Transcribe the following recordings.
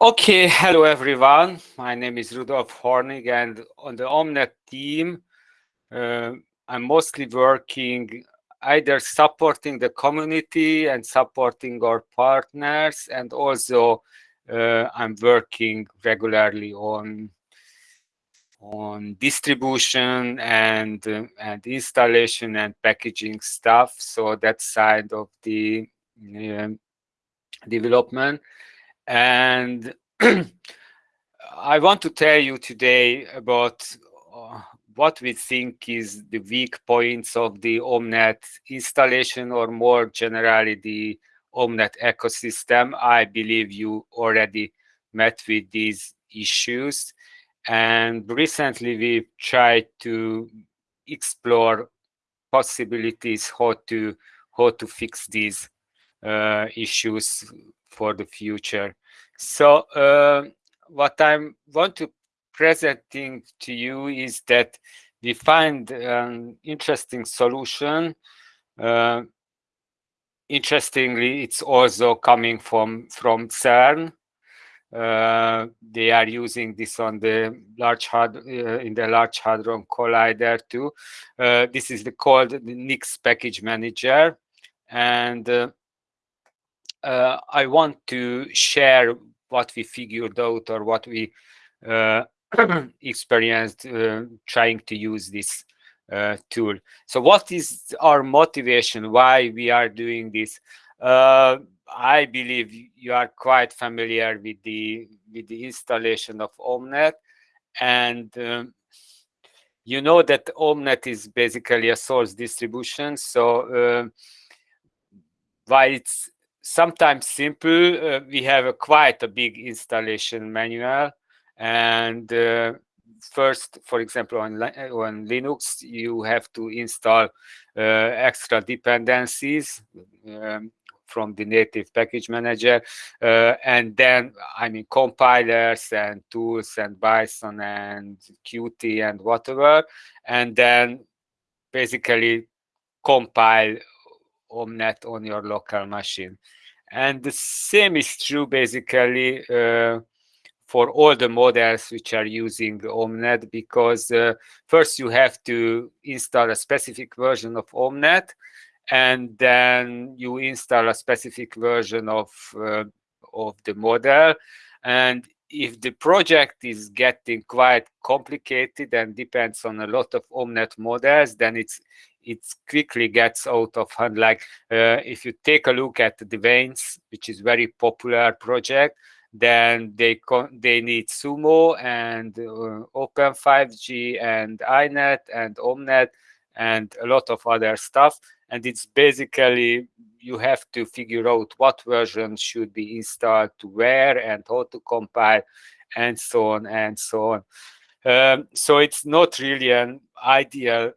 Okay, hello everyone. My name is Rudolf Hornig and on the Omnet team, uh, I'm mostly working either supporting the community and supporting our partners and also uh, I'm working regularly on on distribution and uh, and installation and packaging stuff so that side of the um, development and I want to tell you today about uh, what we think is the weak points of the Omnet installation or more generally the Omnet ecosystem. I believe you already met with these issues and recently we've tried to explore possibilities how to how to fix these issues for the future. So uh, what I want to presenting to you is that we find an interesting solution. Uh, interestingly, it's also coming from from CERN. Uh, they are using this on the large hard uh, in the large hadron collider too. Uh, this is the called the NIX package manager, and uh, I want to share what we figured out or what we uh, experienced uh, trying to use this uh, tool. So what is our motivation? Why we are doing this? Uh, I believe you are quite familiar with the with the installation of Omnet, and um, you know that Omnet is basically a source distribution. So uh, while it's sometimes simple. Uh, we have a quite a big installation manual. And uh, first, for example, on, on Linux, you have to install uh, extra dependencies um, from the native package manager. Uh, and then, I mean, compilers and tools and Bison and Qt and whatever. And then basically compile Omnet on your local machine. And the same is true basically uh, for all the models which are using Omnet because uh, first you have to install a specific version of Omnet and then you install a specific version of uh, of the model. And if the project is getting quite complicated and depends on a lot of Omnet models, then it's it quickly gets out of hand. Like uh, if you take a look at the Veins, which is very popular project, then they they need Sumo and uh, Open 5G and INET and Omnet and a lot of other stuff. And it's basically you have to figure out what version should be installed to where and how to compile and so on and so on. Um, so it's not really an ideal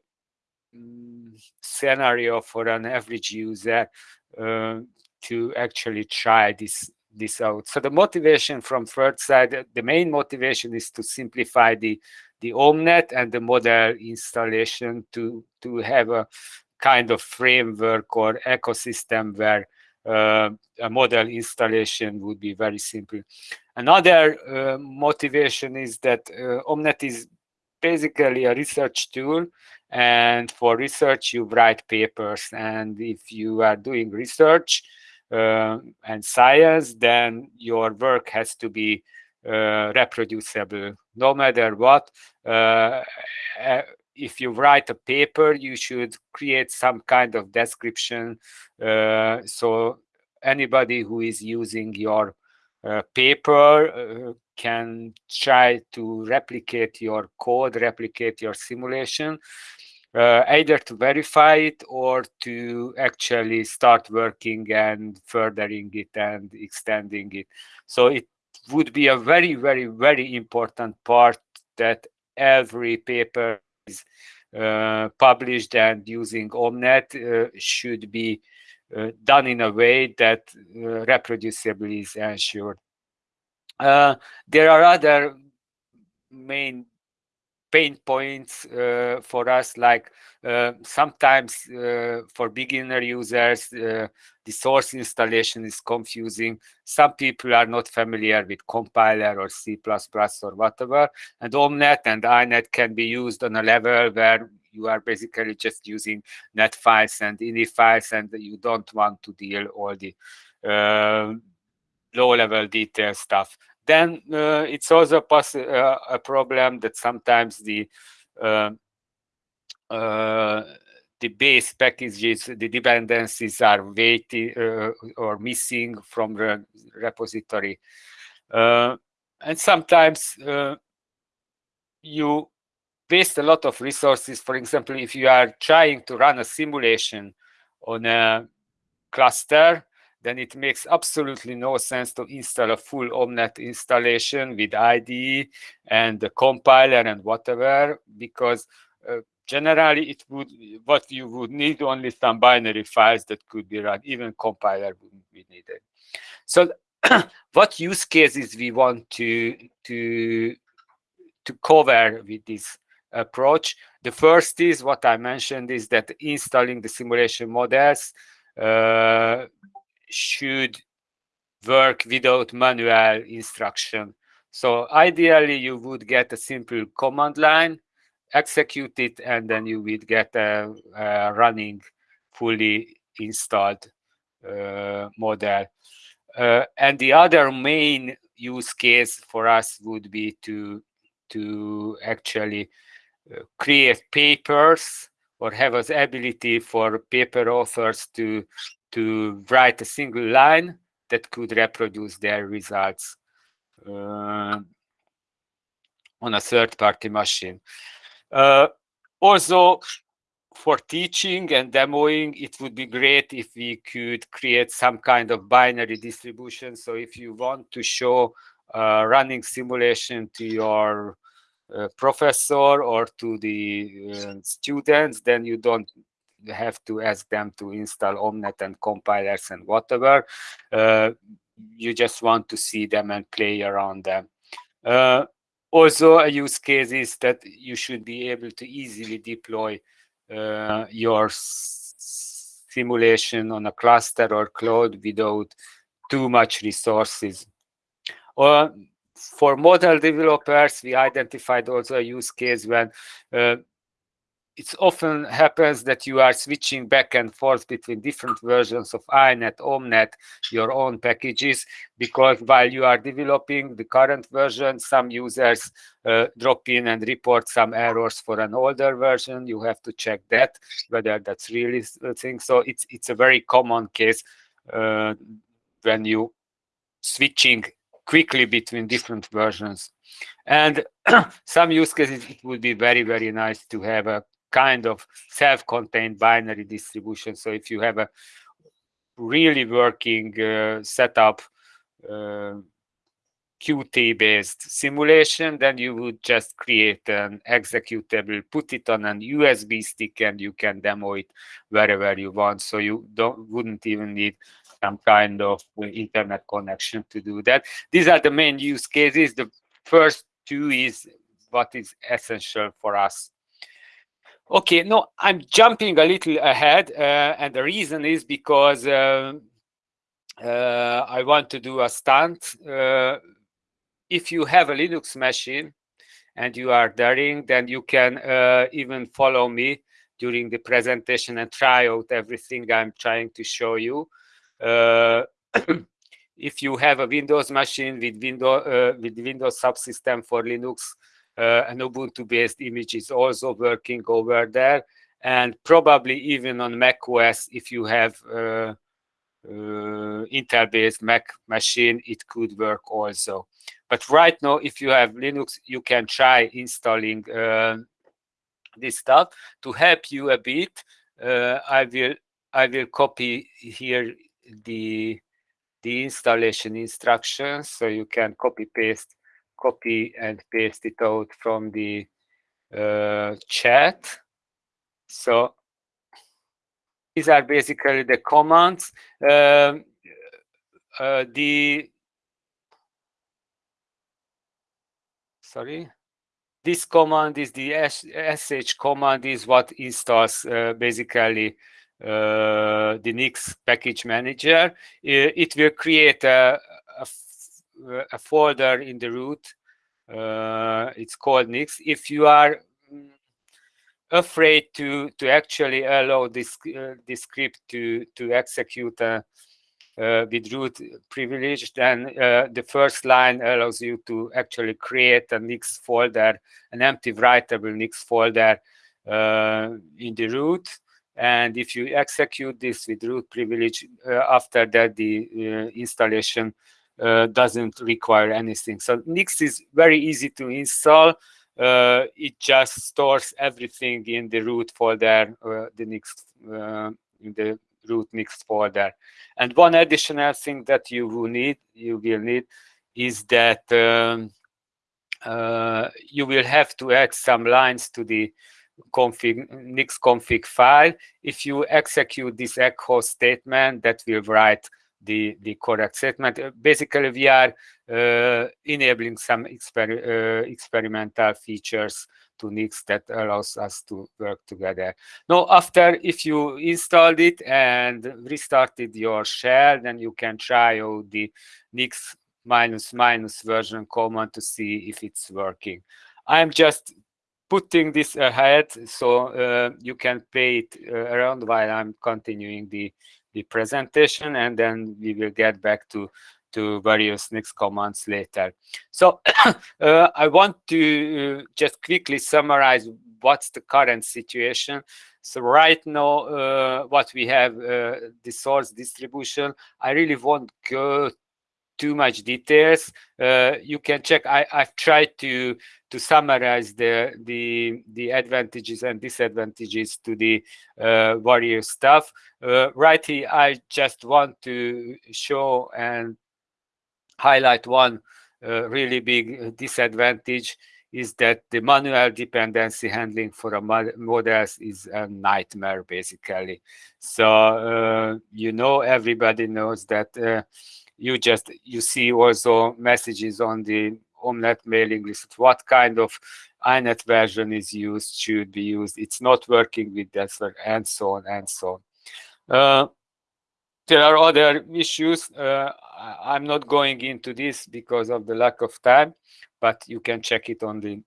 um, scenario for an average user uh, to actually try this this out. So the motivation from third side, the main motivation is to simplify the the Omnet and the model installation to to have a kind of framework or ecosystem where uh, a model installation would be very simple. Another uh, motivation is that uh, Omnet is basically a research tool and for research you write papers and if you are doing research uh, and science then your work has to be reproducible no matter what uh, if you write a paper, you should create some kind of description. Uh, so anybody who is using your uh, paper uh, can try to replicate your code, replicate your simulation, uh, either to verify it or to actually start working and furthering it and extending it. So it would be a very, very, very important part that every paper is uh, published and using Omnet uh, should be uh, done in a way that reproducibility is ensured. there are other main pain points uh, for us like uh, sometimes uh, for beginner users uh, the source installation is confusing. Some people are not familiar with compiler or c++ or whatever and omnet and inet can be used on a level where you are basically just using net files and ini files and you don't want to deal all the uh, low level detail stuff then uh, it's also uh, a problem that sometimes the uh, uh, the base packages, the dependencies are waiting uh, or missing from the repository. Uh, and sometimes you waste a lot of resources. For example, if you are trying to run a simulation on a cluster, then it makes absolutely no sense to install a full Omnet installation with IDE and the compiler and whatever, because uh, generally it would what you would need only some binary files that could be run. Even compiler wouldn't be needed. So what use cases we want to to to cover with this approach? The first is what I mentioned is that installing the simulation models uh, should work without manual instruction. So ideally, you would get a simple command line, execute it, and then you would get a, a running, fully installed uh, model. Uh, and the other main use case for us would be to to actually uh, create papers or have an ability for paper authors to to write a single line that could reproduce their results uh, on a third-party machine. Uh, also, for teaching and demoing, it would be great if we could create some kind of binary distribution. So if you want to show running simulation to your uh, professor or to the uh, students, then you don't have to ask them to install Omnet and compilers and whatever. Uh, you just want to see them and play around them. Uh, also, a use case is that you should be able to easily deploy uh, your simulation on a cluster or cloud without too much resources. Or for model developers, we identified also a use case when uh, it often happens that you are switching back and forth between different versions of inet, omnet, your own packages, because while you are developing the current version, some users uh, drop in and report some errors for an older version. You have to check that, whether that's really the thing. So it's, it's a very common case uh, when you switching quickly between different versions. And some use cases, it would be very, very nice to have a kind of self-contained binary distribution. So if you have a really working uh, setup, uh, Qt-based simulation, then you would just create an executable, put it on an USB stick, and you can demo it wherever you want. So you don't wouldn't even need some kind of internet connection to do that. These are the main use cases. The first two is what is essential for us Okay, no, I'm jumping a little ahead, uh, and the reason is because uh, uh, I want to do a stunt. Uh, if you have a Linux machine and you are daring, then you can uh, even follow me during the presentation and try out everything I'm trying to show you. Uh, if you have a Windows machine with Windows with Windows subsystem for Linux, an Ubuntu-based image is also working over there. And probably even on Mac OS, if you have uh, uh, Intel-based Mac machine, it could work also. But right now, if you have Linux, you can try installing uh, this stuff. To help you a bit, uh, I will I will copy here the the installation instructions, so you can copy paste copy and paste it out from the uh, chat. So these are basically the commands. Um, uh, the sorry, this command is the sh command is what installs uh, basically uh, the Nix package manager. It, will create a, a, a, folder in the root. Uh, it's called Nix. If you are mm, afraid to to actually allow this uh, this script to to execute uh, with root privilege, then uh, the first line allows you to actually create a Nix folder, an empty writable Nix folder uh, in the root. And if you execute this with root privilege, uh, after that the uh, installation uh, doesn't require anything. So Nix is very easy to install. it just stores everything in the root folder, the Nix in the root Nix folder. And one additional thing that you will need, you will need, is that um, uh, you will have to add some lines to the config Nix config file. If you execute this echo statement, that will write the the correct statement. Uh, basically, we are uh, enabling some exper uh, experimental features to Nix that allows us to work together. Now, after if you installed it and restarted your shell, then you can try out the Nix minus minus version command to see if it's working. I'm just putting this ahead so uh, you can play it around while I'm continuing the the presentation and then we will get back to to various Nix commands later. So uh, I want to uh, just quickly summarize what's the current situation. So right now, uh, what we have, uh, the source distribution, I really won't go too much details. Uh, you can check. I, I've tried to to summarize the the the advantages and disadvantages to the uh, various stuff. Uh, right here, I just want to show and highlight one uh, really big disadvantage is that the manual dependency handling for a models is a nightmare basically so uh, you know everybody knows that uh, you just you see also messages on the omnet mailing list what kind of inet version is used should be used it's not working with that and so on and so on uh, there are other issues. Uh, I'm not going into this because of the lack of time, but you can check it on the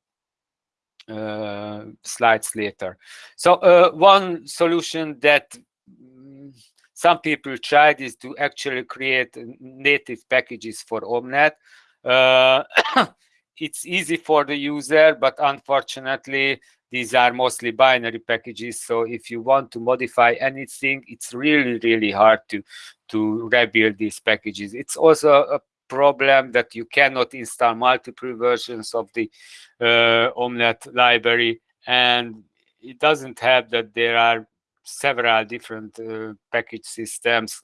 uh, slides later. So uh, one solution that some people tried is to actually create native packages for Omnet. Uh, it's easy for the user, but unfortunately, these are mostly binary packages. So if you want to modify anything, it's really, really hard to, to rebuild these packages. It's also a problem that you cannot install multiple versions of the uh, Omnet library. And it doesn't have that there are several different uh, package systems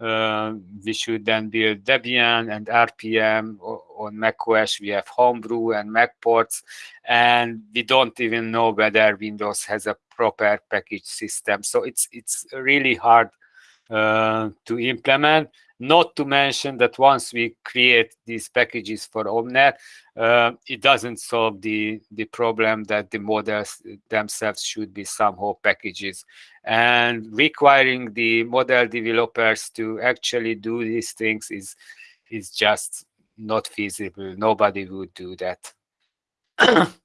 uh, we should then build Debian and RPM on macOS. We have Homebrew and Mac ports, and we don't even know whether Windows has a proper package system. So it's it's really hard uh, to implement. Not to mention that once we create these packages for Omnet, uh, it doesn't solve the, the problem that the models themselves should be somehow packages. And requiring the model developers to actually do these things is, is just not feasible. Nobody would do that.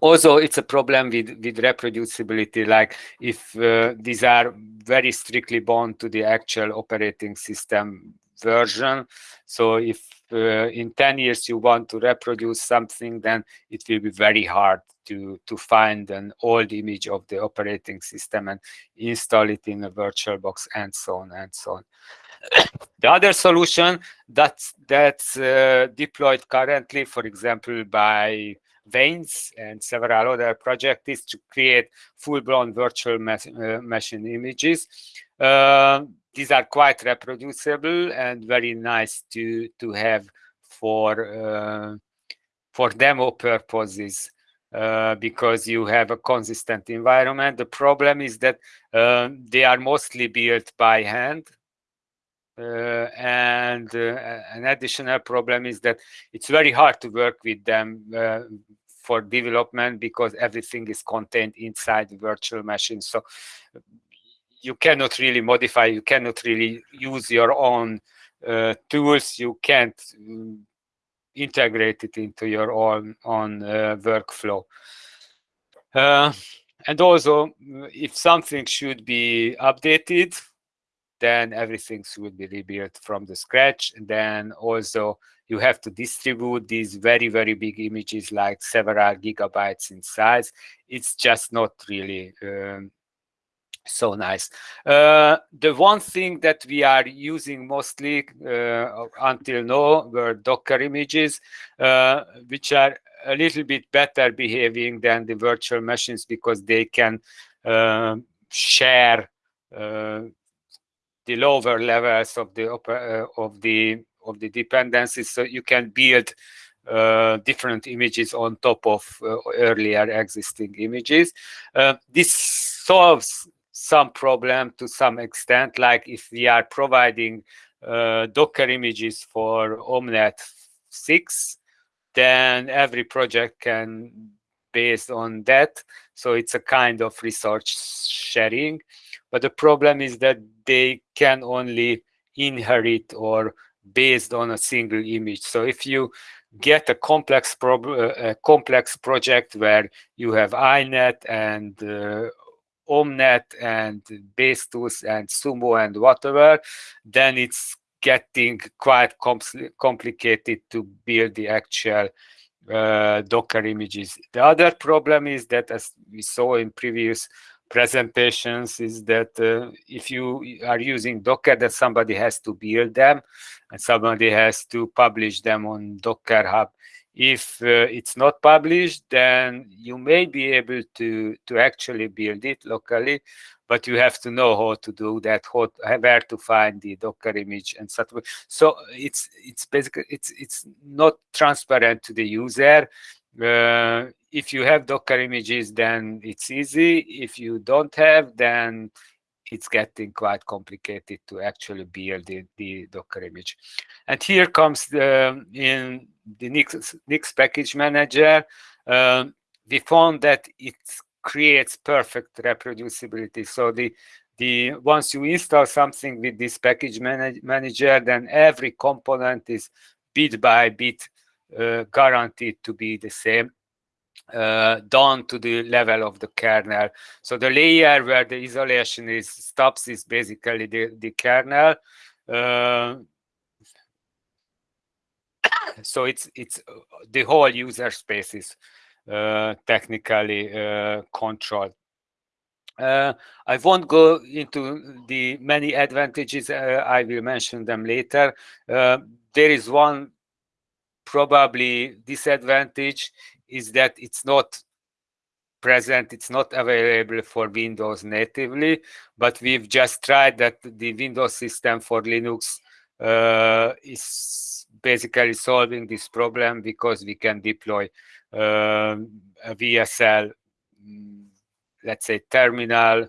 also it's a problem with with reproducibility like if uh, these are very strictly bound to the actual operating system version. So if uh, in 10 years you want to reproduce something then it will be very hard to to find an old image of the operating system and install it in a virtual box and so on and so on. The other solution that's that's uh, deployed currently for example by Veins and several other projects is to create full-blown virtual uh, machine images. Uh, these are quite reproducible and very nice to to have for uh, for demo purposes uh, because you have a consistent environment. The problem is that uh, they are mostly built by hand. Uh, and uh, an additional problem is that it's very hard to work with them for development because everything is contained inside the virtual machine. So you cannot really modify, you cannot really use your own uh, tools, you can't um, integrate it into your own, own uh, workflow. Uh, and also, if something should be updated, then everything should be rebuilt from the scratch. And then also you have to distribute these very, very big images like several gigabytes in size. It's just not really um, so nice. Uh, the one thing that we are using mostly uh, until now were Docker images, uh, which are a little bit better behaving than the virtual machines because they can uh, share uh, the lower levels of the uh, of the of the dependencies, so you can build uh, different images on top of uh, earlier existing images. Uh, this solves some problem to some extent, like if we are providing uh, Docker images for Omnet 6, then every project can based on that. So it's a kind of research sharing. But the problem is that they can only inherit or based on a single image. So if you get a complex problem, a complex project where you have INET and uh, Omnet and base tools and Sumo and whatever, then it's getting quite com complicated to build the actual uh, Docker images. The other problem is that, as we saw in previous presentations, is that uh, if you are using Docker, that somebody has to build them and somebody has to publish them on Docker Hub. If uh, it's not published, then you may be able to, to actually build it locally, but you have to know how to do that, how, where to find the Docker image and such. So it's it's basically it's it's not transparent to the user. Uh, if you have Docker images, then it's easy. If you don't have, then it's getting quite complicated to actually build the, the Docker image. And here comes the, in the Nix, Nix package manager. Um, we found that it creates perfect reproducibility. So the the once you install something with this package manage, manager, then every component is bit by bit guaranteed to be the same uh, down to the level of the kernel. So the layer where the isolation is stops is basically the, the kernel. Uh, so it's it's uh, the whole user space is uh, technically uh, controlled. Uh, I won't go into the many advantages. Uh, I will mention them later. Uh, there is one probably disadvantage is that it's not present, it's not available for Windows natively, but we've just tried that the Windows system for Linux uh, is basically solving this problem because we can deploy uh, a VSL, mm, let's say terminal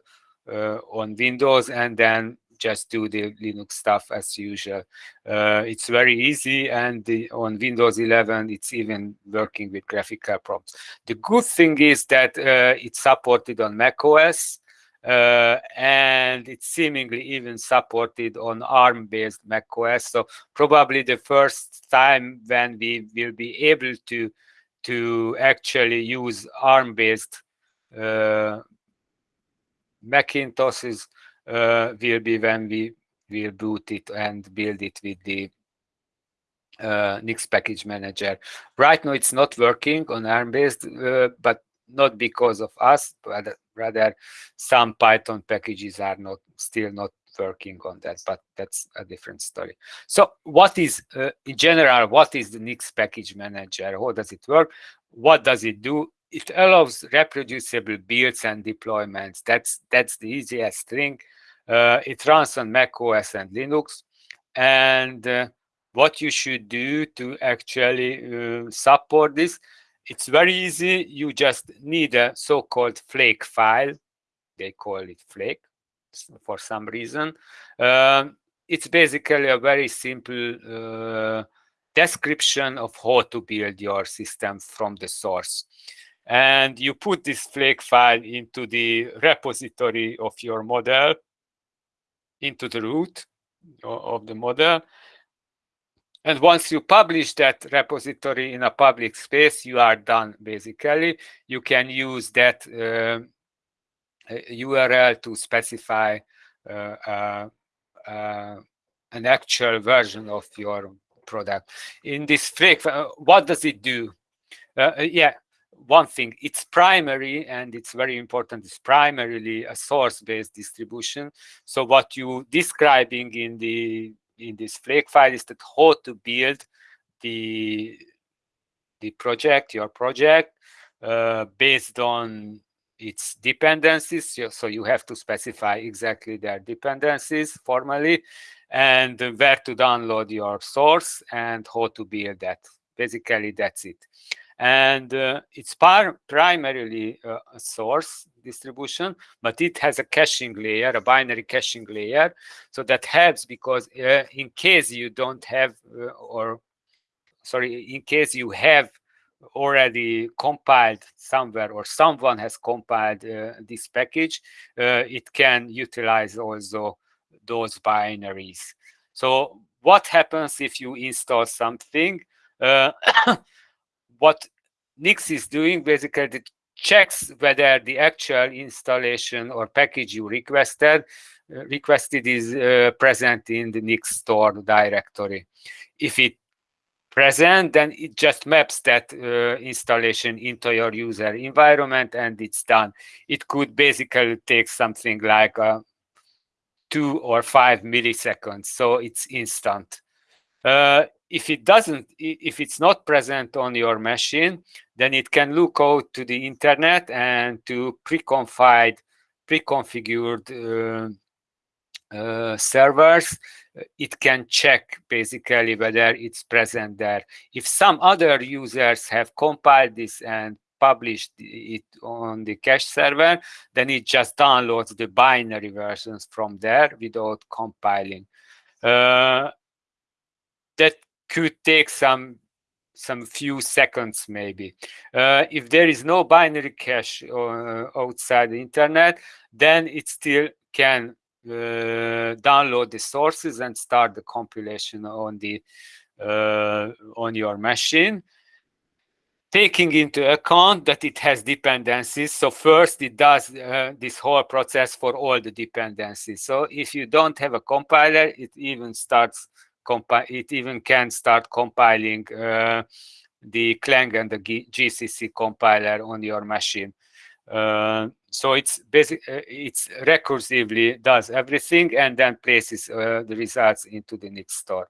uh, on Windows and then just do the Linux stuff as usual. Uh, it's very easy, and the, on Windows 11, it's even working with graphical prompts. The good thing is that uh, it's supported on macOS, uh, and it's seemingly even supported on ARM-based macOS. So probably the first time when we will be able to to actually use ARM-based uh, Macintoshes uh, will be when we will boot it and build it with the uh, Nix package manager. Right now, it's not working on ARM-based, uh, but not because of us, but rather some Python packages are not still not working on that, but that's a different story. So what is, uh, in general, what is the Nix package manager? How does it work? What does it do? It allows reproducible builds and deployments. That's that's the easiest thing. Uh, it runs on Mac OS and Linux. And uh, what you should do to actually uh, support this, it's very easy. You just need a so-called flake file. They call it flake for some reason. Um, it's basically a very simple uh, description of how to build your system from the source. And you put this flake file into the repository of your model, into the root of the model. And once you publish that repository in a public space, you are done, basically. You can use that uh, URL to specify uh, uh, uh, an actual version of your product. In this flake, uh, what does it do? Uh, yeah, one thing, it's primary and it's very important, it's primarily a source-based distribution. So what you describing in the in this flake file is that how to build the the project, your project, uh, based on its dependencies. So you have to specify exactly their dependencies formally and where to download your source and how to build that. Basically, that's it. And uh, it's primarily uh, a source distribution, but it has a caching layer, a binary caching layer. So that helps because uh, in case you don't have, uh, or sorry, in case you have already compiled somewhere or someone has compiled uh, this package, uh, it can utilize also those binaries. So what happens if you install something? What Nix is doing basically it checks whether the actual installation or package you requested uh, requested is uh, present in the Nix store directory. If it present, then it just maps that uh, installation into your user environment and it's done. It could basically take something like uh, two or five milliseconds, so it's instant. Uh, if it doesn't, if it's not present on your machine, then it can look out to the internet and to pre-configured uh, uh, servers, it can check basically whether it's present there. If some other users have compiled this and published it on the cache server, then it just downloads the binary versions from there without compiling. Uh, that could take some some few seconds maybe. Uh, if there is no binary cache uh, outside the internet, then it still can uh, download the sources and start the compilation on the uh, on your machine taking into account that it has dependencies. So first it does uh, this whole process for all the dependencies. So if you don't have a compiler, it even starts it even can start compiling uh, the Clang and the G GCC compiler on your machine. Uh, so it's basic, uh, it's recursively does everything and then places uh, the results into the Nix store.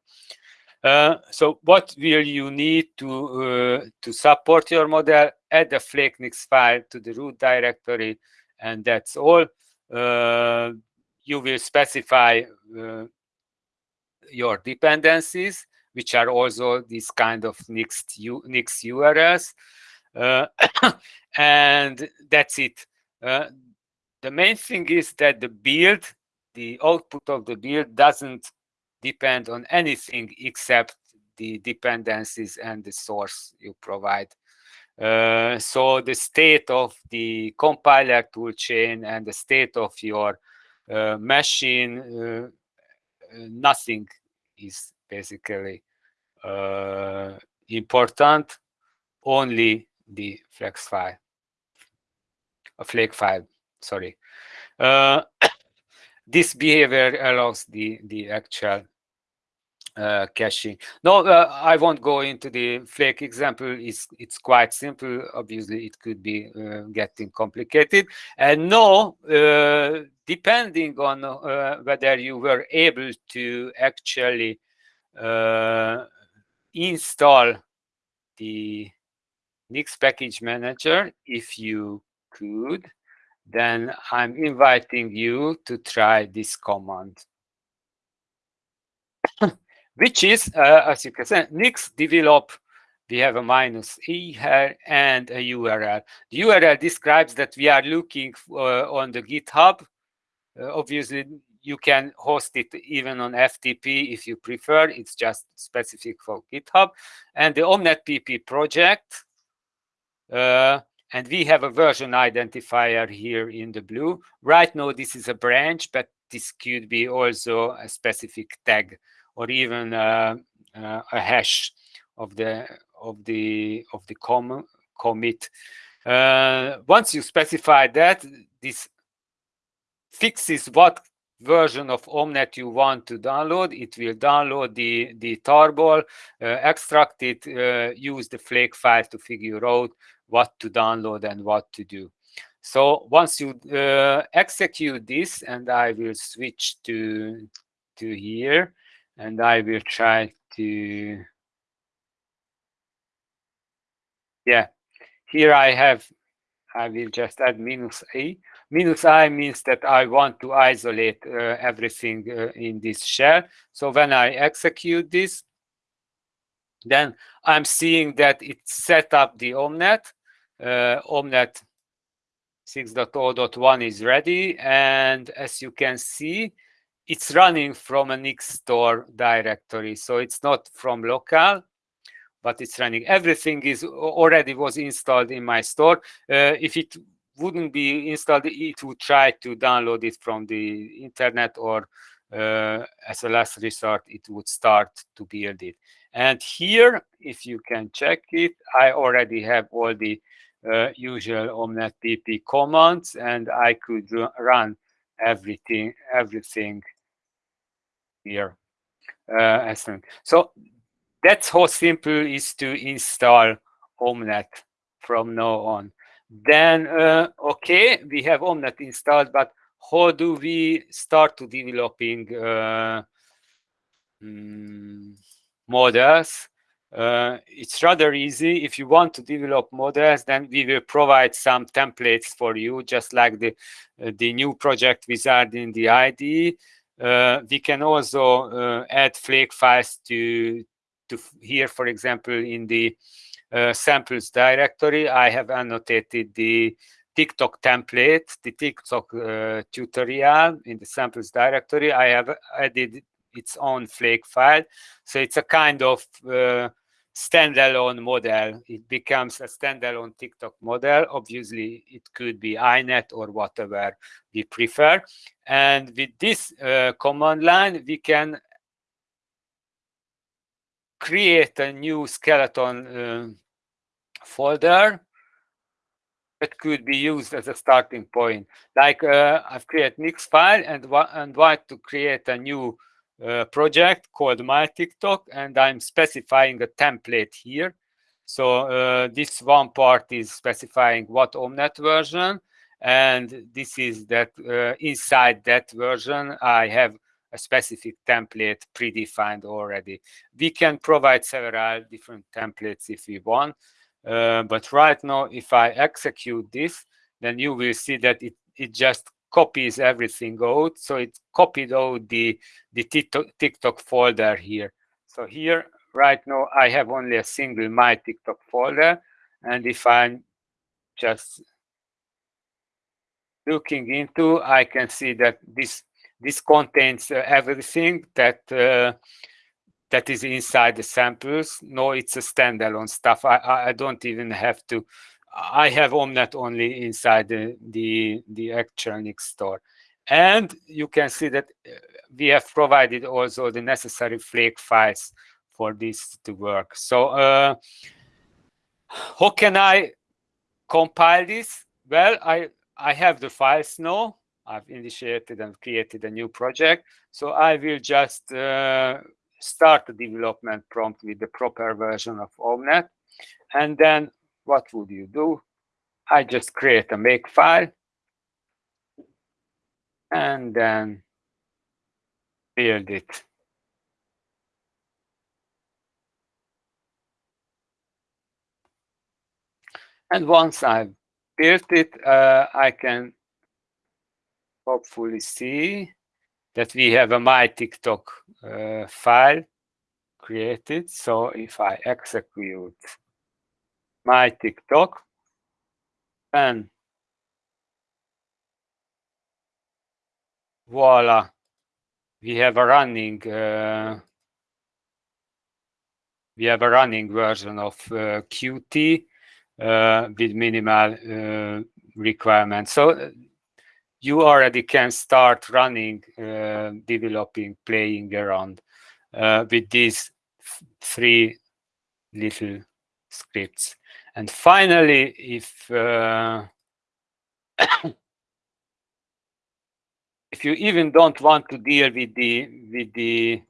Uh, so what will you need to uh, to support your model? Add a FlakeNix file to the root directory, and that's all. you will specify your dependencies, which are also these kind of Nix, Nix URLs. Uh, and that's it. Uh, the main thing is that the build, the output of the build doesn't depend on anything except the dependencies and the source you provide. Uh, so the state of the compiler toolchain and the state of your uh, machine, uh, nothing is basically uh, important, only the flex file, a flake file, sorry. Uh, this behavior allows the, the actual uh, caching. No, uh, I won't go into the flake example. It's, it's quite simple. Obviously, it could be uh, getting complicated. And no, uh, depending on uh, whether you were able to actually uh, install the Nix package manager, if you could, then I'm inviting you to try this command, which is, uh, as you can see, Nix develop. We have a minus e here and a URL. The URL describes that we are looking uh, on the GitHub. Uh, obviously, you can host it even on FTP if you prefer. It's just specific for GitHub. And the Omnet project, uh, and we have a version identifier here in the blue. Right now, this is a branch, but this could be also a specific tag or even uh, uh, a hash of the of the of the com commit. Uh, once you specify that, this fixes what version of Omnet you want to download. It will download the, the tarball, uh, extract it, uh, use the flake file to figure out what to download and what to do. So once you uh, execute this, and I will switch to, to here, and I will try to, yeah, here I have, I will just add minus A. Minus I means that I want to isolate uh, everything uh, in this shell. So when I execute this, then I'm seeing that it set up the Omnet. Uh, Omnet 6.0.1 is ready. And as you can see, it's running from a Nix store directory. So it's not from local, but it's running. Everything is already was installed in my store. Uh, if it wouldn't be installed, it would try to download it from the internet or uh, as a last resort, it would start to build it. And here, if you can check it, I already have all the uh, usual Omnet PP commands and I could run everything, everything here. Uh, so that's how simple is to install Omnet from now on. Then, uh, okay, we have Omnet installed, but how do we start to developing uh, mm, models? Uh, it's rather easy. If you want to develop models, then we will provide some templates for you, just like the uh, the new project wizard in the IDE. Uh, we can also uh, add flake files to to here, for example, in the uh, samples directory, I have annotated the TicToc template, the TicToc uh, tutorial in the samples directory. I have added its own flake file. So it's a kind of uh, standalone model. It becomes a standalone TicToc model. Obviously, it could be INET or whatever we prefer. And with this uh, command line, we can create a new skeleton uh, folder that could be used as a starting point. Like uh, I've created mix file and, and want to create a new project called my TicToc, and I'm specifying a template here. So uh, this one part is specifying what Omnet version, and this is that uh, inside that version, I have a specific template predefined already. We can provide several different templates if we want, uh, but right now, if I execute this, then you will see that it, it just copies everything out. So it copied out the, the TicToc folder here. So here, right now, I have only a single my TicToc folder. And if I'm just looking into, I can see that this this contains uh, everything that uh, that is inside the samples. No, it's a standalone stuff. I, I don't even have to. I have Omnet only inside the, the, the actual store. And you can see that uh, we have provided also the necessary flake files for this to work. So uh, how can I compile this? Well, I, I have the files now. I've initiated and created a new project. So I will just uh, start the development prompt with the proper version of Omnet. And then what would you do? I just create a make file and then build it. And once I've built it, uh, I can hopefully see that we have a my TicToc uh, file created. So if I execute my TicToc, and voila, we have a running uh, we have a running version of uh, Qt uh, with minimal uh, requirements. So you already can start running, developing, playing around with these three little scripts. And finally, if uh, if you even don't want to deal with the with the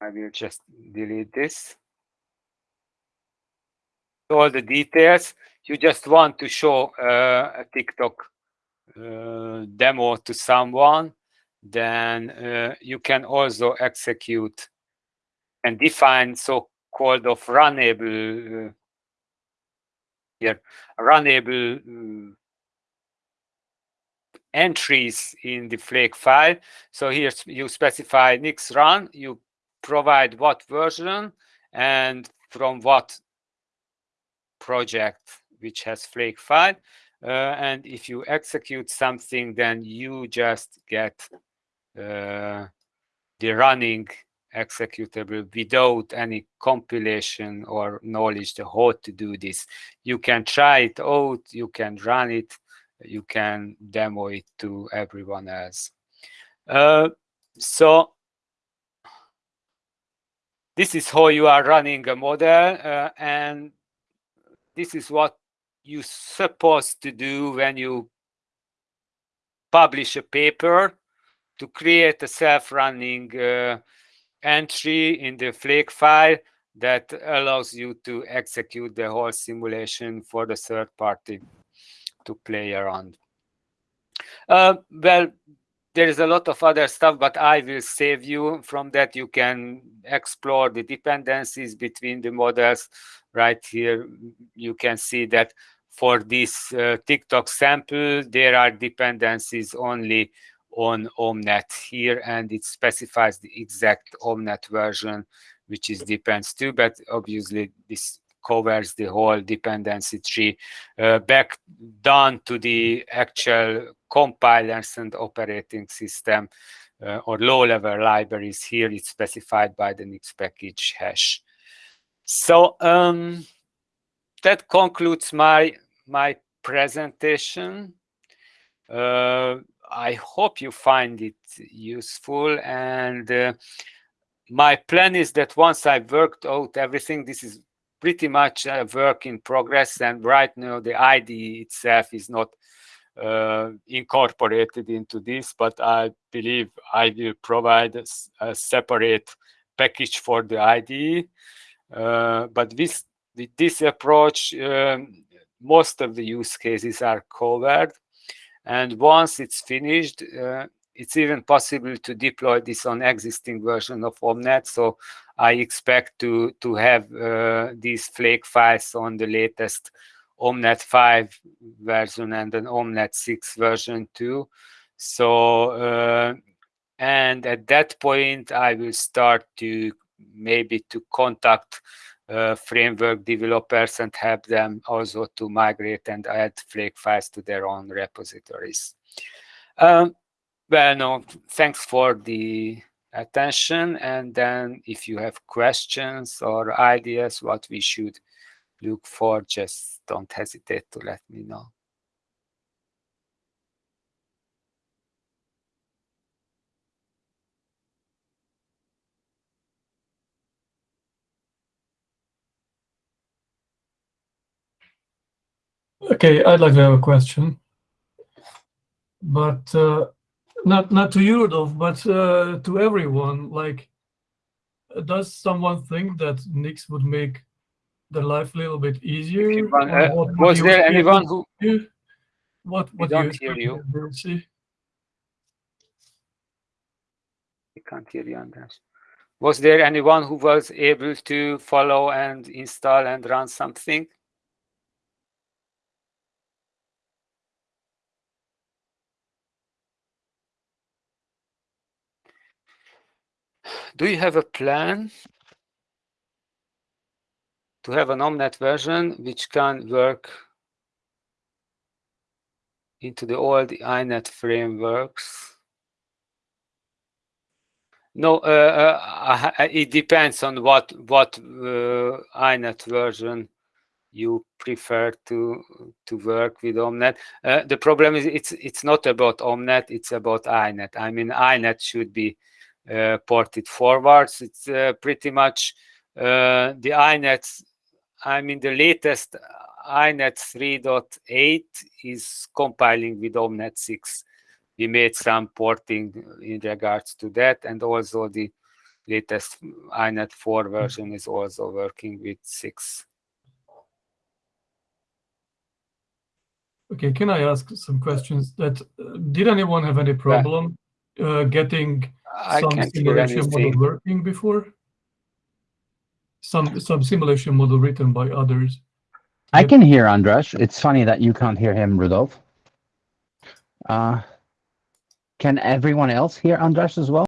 I will just delete this. All the details. You just want to show uh, a TicToc uh, demo to someone, then uh, you can also execute and define so-called of runnable uh, here runnable uh, entries in the Flake file. So here you specify Nix run, you provide what version and from what project which has Flake file. Uh, and if you execute something, then you just get uh, the running executable without any compilation or knowledge to how to do this. You can try it out, you can run it, you can demo it to everyone else. Uh, so this is how you are running a model uh, and this is what you're supposed to do when you publish a paper to create a self-running uh, entry in the Flake file that allows you to execute the whole simulation for the third party to play around. Uh, well, there is a lot of other stuff, but I will save you from that. You can explore the dependencies between the models. Right here, you can see that for this uh, TicToc sample, there are dependencies only on OMNeT here, and it specifies the exact OMNeT version, which is depends to, but obviously this covers the whole dependency tree uh, back down to the actual compilers and operating system uh, or low-level libraries. Here it's specified by the Nix package hash. So um, that concludes my my presentation. Uh, I hope you find it useful. And uh, my plan is that once I've worked out everything, this is pretty much a work in progress. And right now, the IDE itself is not uh, incorporated into this, but I believe I will provide a, a separate package for the IDE. Uh, but this, with this approach, um, most of the use cases are covered. And once it's finished, uh, it's even possible to deploy this on existing version of OMNeT. So I expect to, to have uh, these Flake files on the latest OMNeT 5 version and an OMNeT 6 version too. So, uh, and at that point, I will start to maybe to contact framework developers and help them also to migrate and add Flake files to their own repositories. Um, well, no, thanks for the attention. And then if you have questions or ideas what we should look for, just don't hesitate to let me know. Okay, I'd like to have a question, but uh, not not to you, Rudolf, but uh, to everyone. Like, does someone think that Nix would make their life a little bit easier? uh, what, was there anyone who? What what don't you hear you? See? I can't hear you, Andreas. Was there anyone who was able to follow and install and run something? Do you have a plan to have an OMNeT version which can work into the old INET frameworks. No, uh, uh, uh, it depends on what what uh, INET version you prefer to to work with Omnet. Uh, the problem is it's it's not about Omnet, it's about INET. I mean, INET should be ported forwards. It's uh, pretty much uh, the INET. I mean, the latest INET 3.8 is compiling with Omnet 6. We made some porting in regards to that, and also the latest INET 4 version is also working with 6. Okay, can I ask some questions? That uh, did anyone have any problem uh, getting I some can't simulation model working before? Some some simulation model written by others. I can hear Andras. It's funny that you can't hear him, Rudolf. Uh, can everyone else hear Andras as well?